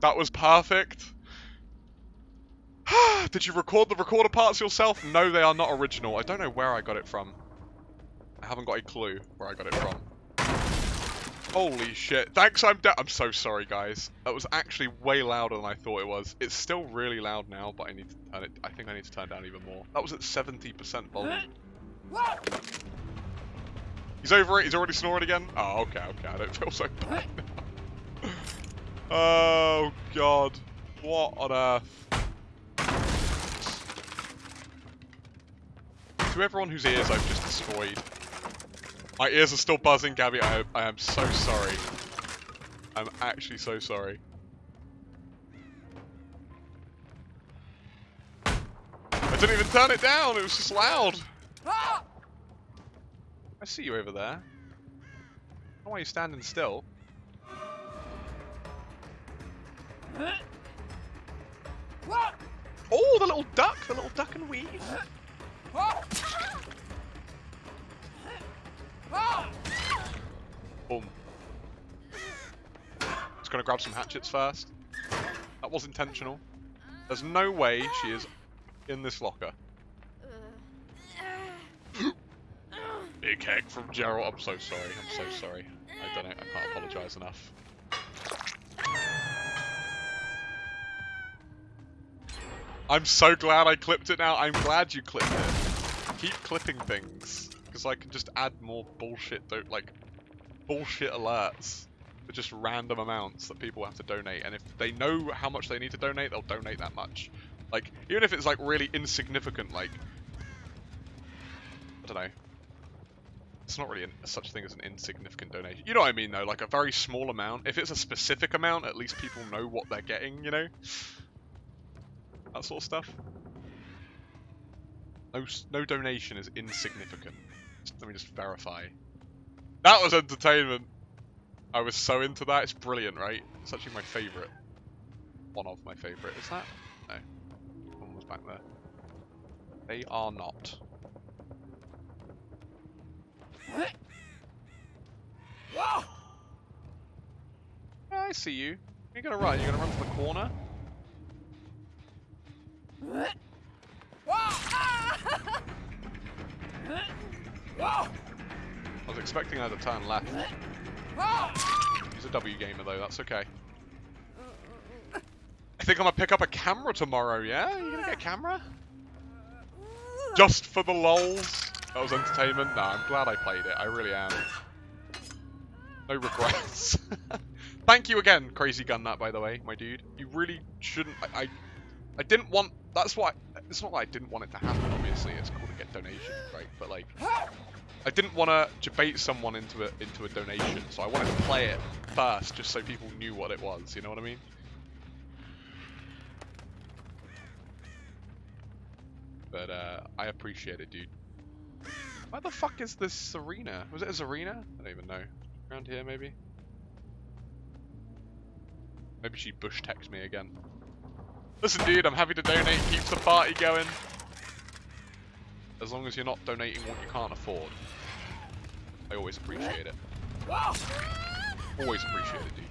That was perfect. Did you record the recorder parts yourself? No, they are not original. I don't know where I got it from. I haven't got a clue where I got it from. Holy shit. Thanks, I'm I'm so sorry, guys. That was actually way louder than I thought it was. It's still really loud now, but I need to turn it... I think I need to turn down even more. That was at 70% volume. He's over it. He's already snoring again. Oh, okay, okay. I don't feel so bad. oh, God. What on earth? To everyone whose ears I've just destroyed, my ears are still buzzing, Gabby. I, I am so sorry. I'm actually so sorry. I didn't even turn it down. It was just loud. Ah! I see you over there. Why are you standing still? Oh, the little duck, the little duck and weave. Boom. Just gonna grab some hatchets first. That was intentional. There's no way she is in this locker. Big heck from Gerald. I'm so sorry. I'm so sorry. I don't know. I can't apologise enough. I'm so glad I clipped it now. I'm glad you clipped it. Keep clipping things. Because I can just add more bullshit, don't like, bullshit alerts. For just random amounts that people have to donate. And if they know how much they need to donate, they'll donate that much. Like, even if it's like really insignificant, like, I don't know. It's not really an, such a thing as an insignificant donation. You know what I mean, though? Like a very small amount. If it's a specific amount, at least people know what they're getting, you know? That sort of stuff. No, no donation is insignificant. Just, let me just verify. That was entertainment. I was so into that. It's brilliant, right? It's actually my favourite. One of my favourite. Is that? No. One was back there. They are not. Yeah, I see you. You're gonna run. You're gonna run to the corner. I was expecting her to turn left. He's a W gamer though, that's okay. I think I'm gonna pick up a camera tomorrow, yeah? You gonna get a camera? Just for the lols? That was entertainment? Nah, I'm glad I played it, I really am. No regrets. Thank you again, Crazy Gun that by the way, my dude. You really shouldn't I, I I didn't want that's why it's not like I didn't want it to happen, obviously, it's cool to get donations, right? But like I didn't want to debate someone into a into a donation, so I wanted to play it first, just so people knew what it was. You know what I mean? But uh, I appreciate it, dude. Where the fuck is this Zarina? Was it a Zarina? I don't even know. Around here, maybe. Maybe she bush text me again. Listen, dude, I'm happy to donate. Keeps the party going. As long as you're not donating what you can't afford. I always appreciate it. Always appreciate it, dude.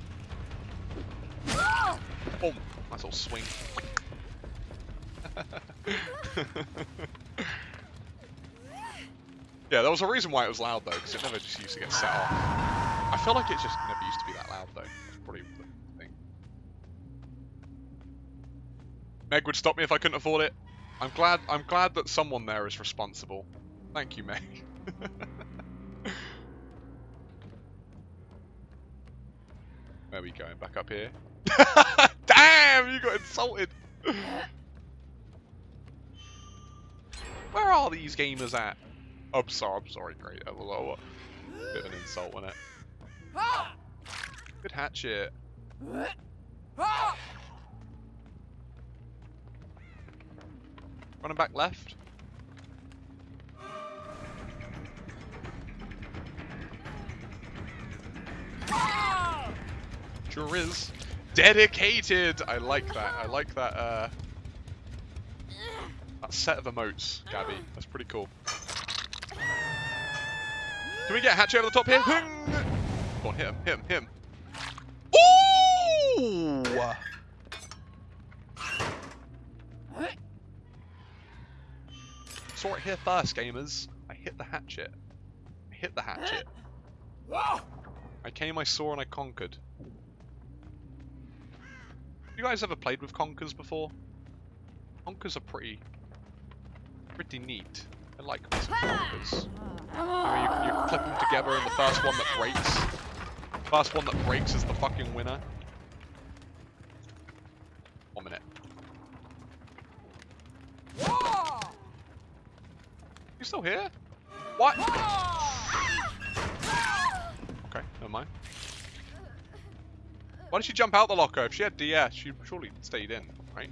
Boom! Nice little swing. yeah, there was a reason why it was loud though, because it never just used to get set off. I feel like it just never Meg would stop me if I couldn't afford it. I'm glad I'm glad that someone there is responsible. Thank you, Meg. Where are we going? Back up here? Damn, you got insulted. Where are these gamers at? Oh, I'm sorry, I'm sorry, great. A little, bit of an insult, wasn't it? Good hatchet. Running back left. Sure is. Dedicated! I like that. I like that, uh... That set of emotes, Gabby. That's pretty cool. Can we get a hatch over the top here? Go on, hit him, hit him, hit him. Saw it here first, gamers. I hit the hatchet. I hit the hatchet. I came, I saw, and I conquered. You guys ever played with conkers before? Conkers are pretty, pretty neat. I like me some conkers. Mean, you, you clip them together, and the first one that breaks, first one that breaks is the fucking winner. One minute. You still here? What? Okay, never mind. Why did she jump out the locker? If she had DS, she surely stayed in, right?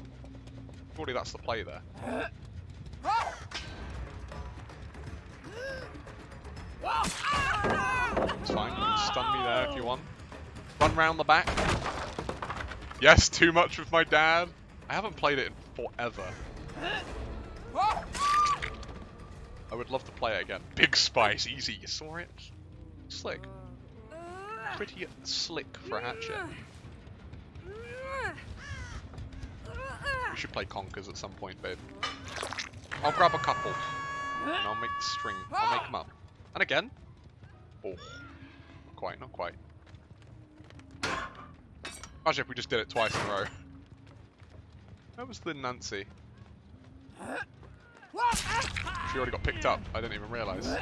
Surely that's the play there. It's fine, you can stun me there if you want. Run round the back. Yes, too much with my dad. I haven't played it in forever. I would love to play it again. Big Spice, easy. You saw it? Slick. Pretty slick for a hatchet. We should play Conkers at some point, babe. I'll grab a couple. And I'll make the string. I'll make them up. And again. Oh. Not quite, not quite. Imagine if we just did it twice in a row. Where was the Nancy? She already got picked up. I didn't even realise. He's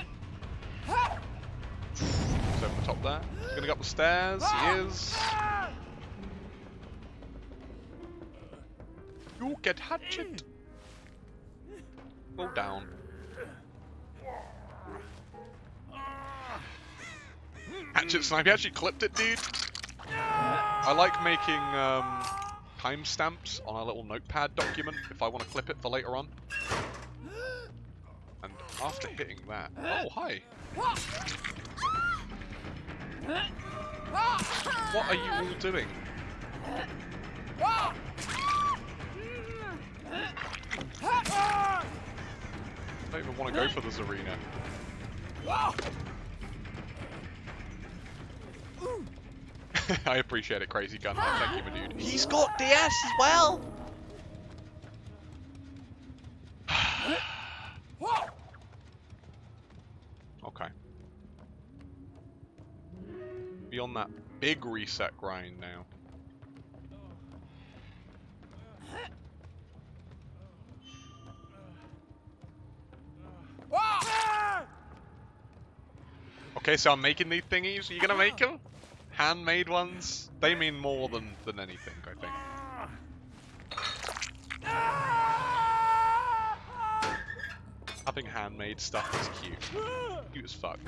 over the top there. He's gonna go up the stairs. He is. You get hatchet. Go down. Hatchet snipe. He actually clipped it, dude. I like making um, timestamps on a little notepad document if I want to clip it for later on. After hitting that... Oh, hi! What are you all doing? I don't even want to go for this arena. I appreciate it, Crazy Gun. Thank you, my dude. He's got DS as well. Okay. Be on that big reset grind now. Okay, so I'm making these thingies. Are you gonna make them? Handmade ones? They mean more than, than anything, I think. Having handmade stuff is cute. Cute as fuck.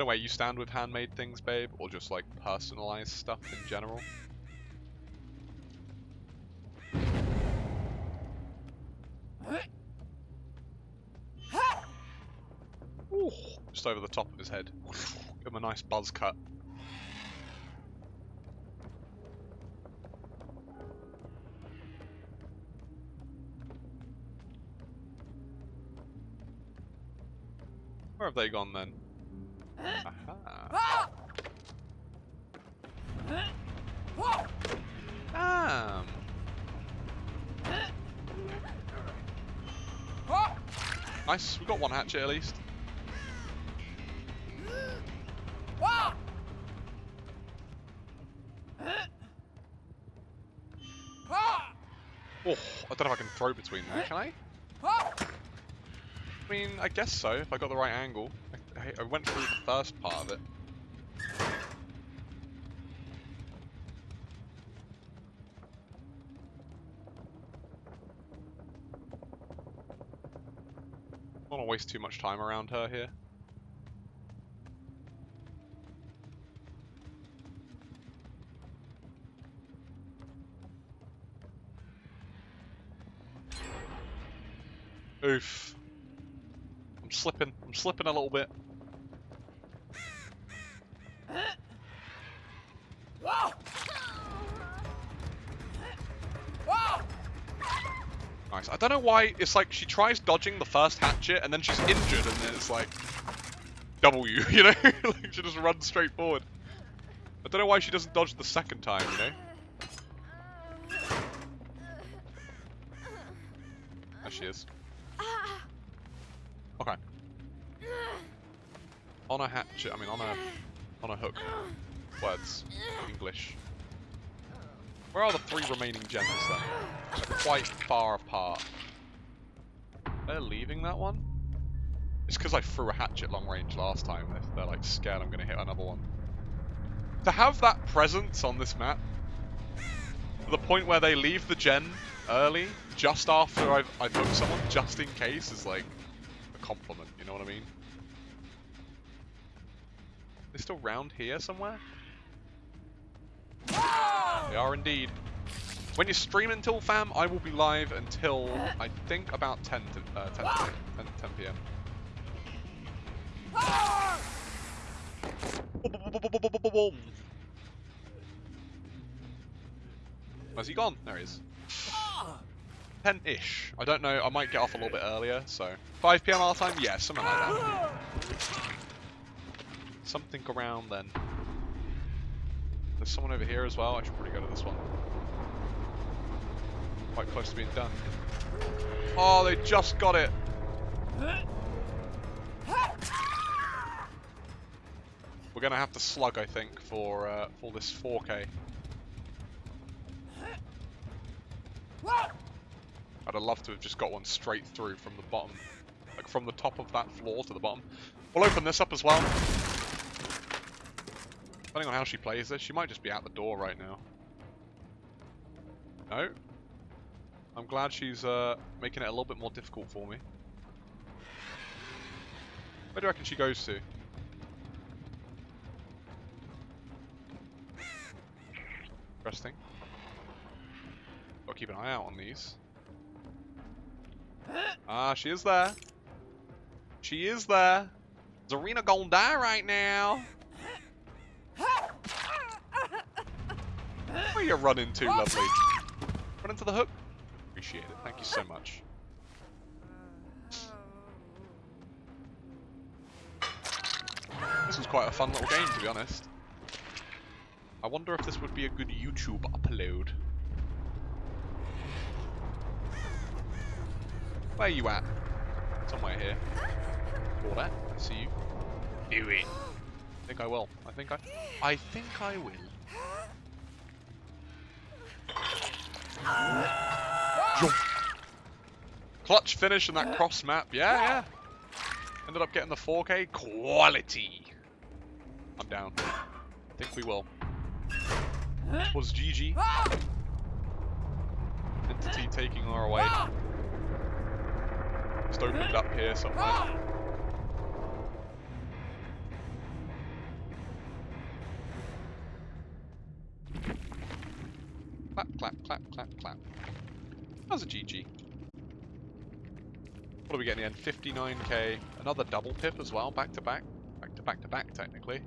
The way, you stand with handmade things, babe? Or just like personalized stuff in general? Ooh, just over the top of his head. Give him a nice buzz cut. Where have they gone then? Aha. Damn. Nice, we got one hatchet at least. Oh, I don't know if I can throw between there, can I? I mean, I guess so, if I got the right angle. I, I went through the first part of it. I don't want to waste too much time around her here. Oof. I'm slipping. I'm slipping a little bit. I don't know why it's like she tries dodging the first hatchet and then she's injured and then it's like W, you know? like she just runs straight forward. I don't know why she doesn't dodge the second time, you know? There she is. Okay. On a hatchet, I mean on a on a hook. Words. English. Where are the three remaining gens then? They're quite far apart. They're leaving that one? It's because I threw a hatchet long range last time. They're, they're like scared I'm going to hit another one. To have that presence on this map, to the point where they leave the gen early, just after I've, I've hooked someone, just in case, is like a compliment, you know what I mean? They're still round here somewhere? They are indeed. When you stream until fam, I will be live until I think about 10 to uh, 10, to 10, 10 p.m. Where's he gone? There he is. 10-ish. I don't know, I might get off a little bit earlier, so... 5 p.m. our time? Yeah, something like that. Something around then. There's someone over here as well. I should probably go to this one. Quite close to being done. Oh, they just got it. We're gonna have to slug, I think, for uh, for this 4K. I'd have loved to have just got one straight through from the bottom, like from the top of that floor to the bottom. We'll open this up as well. Depending on how she plays this, she might just be out the door right now. No. I'm glad she's uh, making it a little bit more difficult for me. Where do you reckon she goes to? Interesting. Gotta keep an eye out on these. Ah, she is there. She is there. Zarina gonna die right now. Where you running to, lovely? Run into the hook? Appreciate it. Thank you so much. This was quite a fun little game, to be honest. I wonder if this would be a good YouTube upload. Where are you at? Somewhere here. Or that. I see you. Do it. I think I will. I think I... I think I will. Clutch finish in that cross map. Yeah, yeah. Ended up getting the 4K quality. I'm down. I think we will. Was GG. Entity taking our away. Just opened up here somewhere. Clap, clap. That was a GG. What are we getting in the end? 59k. Another double pip as well, back to back. Back to back to back, technically.